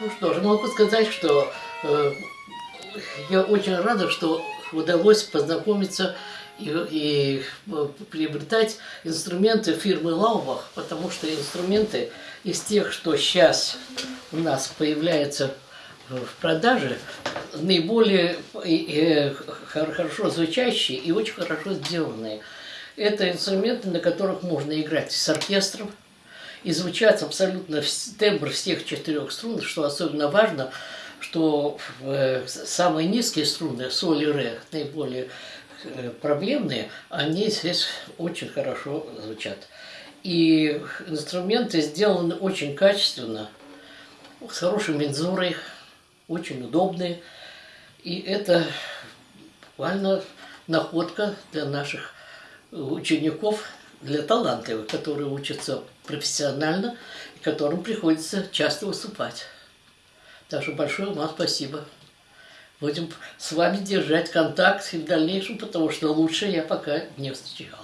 Ну что ж, могу сказать, что э, я очень рада, что удалось познакомиться и, и э, приобретать инструменты фирмы Лаубах, потому что инструменты из тех, что сейчас у нас появляются в продаже, наиболее хорошо звучащие и очень хорошо сделанные. Это инструменты, на которых можно играть с оркестром, и звучат абсолютно тембр всех четырех струн, что особенно важно, что э, самые низкие струны, соль и ре, наиболее э, проблемные, они здесь очень хорошо звучат. И инструменты сделаны очень качественно, с хорошей мензурой, очень удобные. И это буквально находка для наших учеников, для талантливых, которые учатся профессионально и которым приходится часто выступать. Так что большое вам спасибо. Будем с вами держать контакт и в дальнейшем, потому что лучше я пока не встречал.